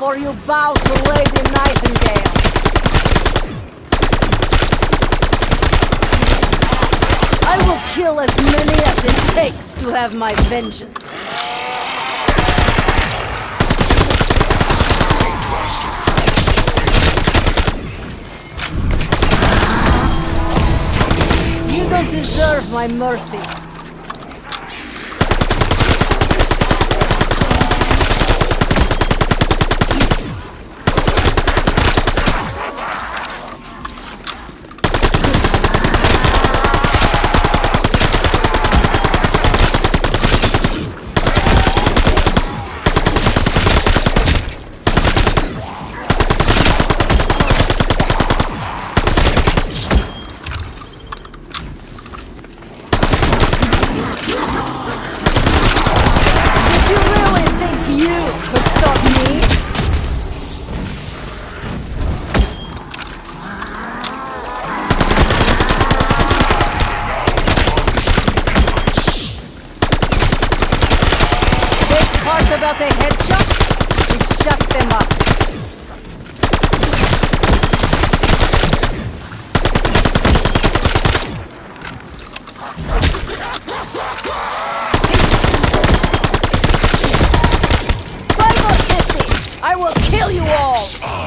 for you bow to Lady Nightingale. I will kill as many as it takes to have my vengeance. You don't deserve my mercy. This uh,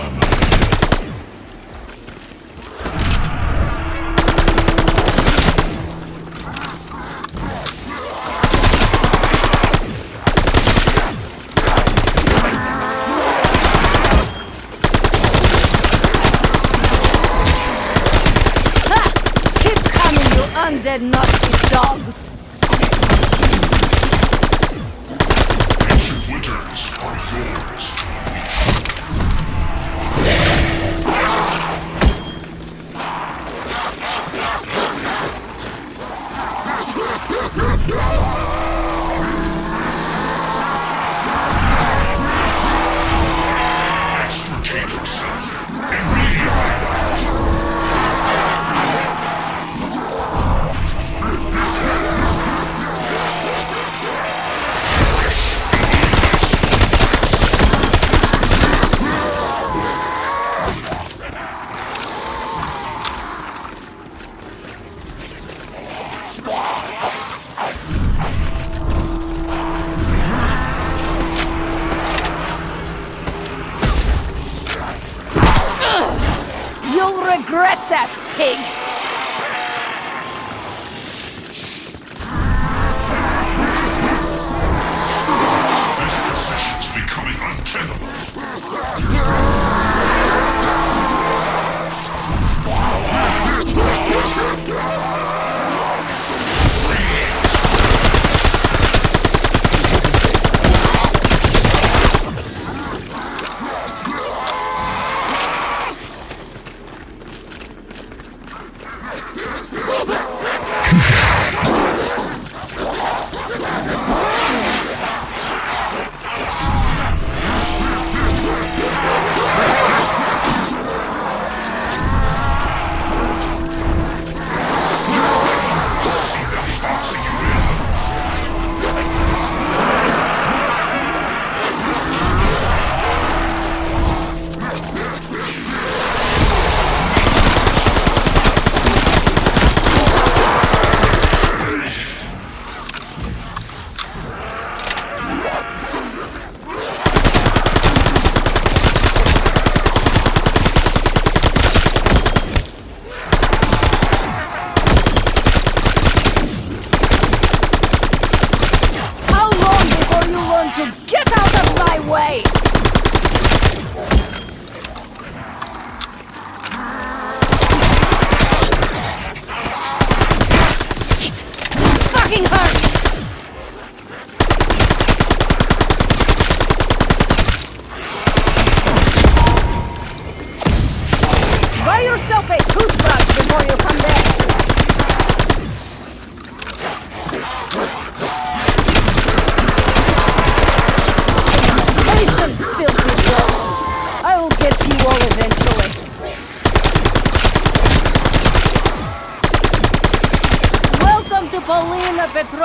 untenable.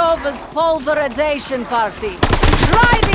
Petrova's pulverization party. Try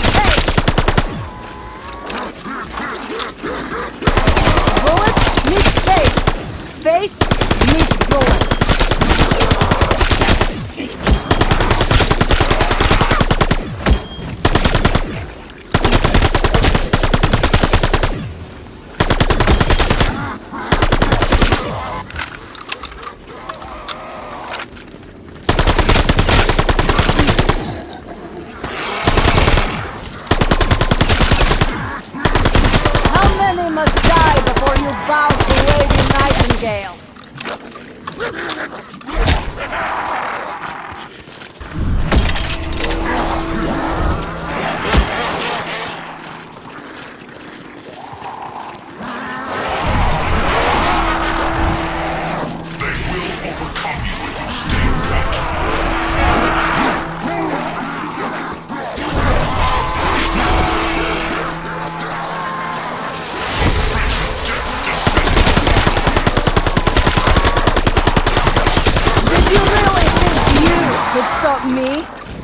me?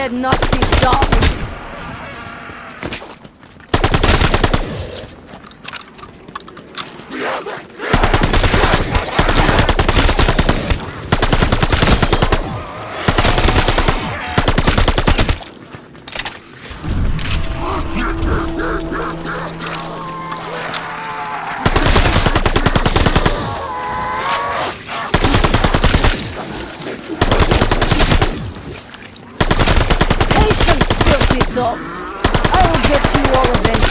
Dead Nazi dogs. dogs. I will get you all eventually.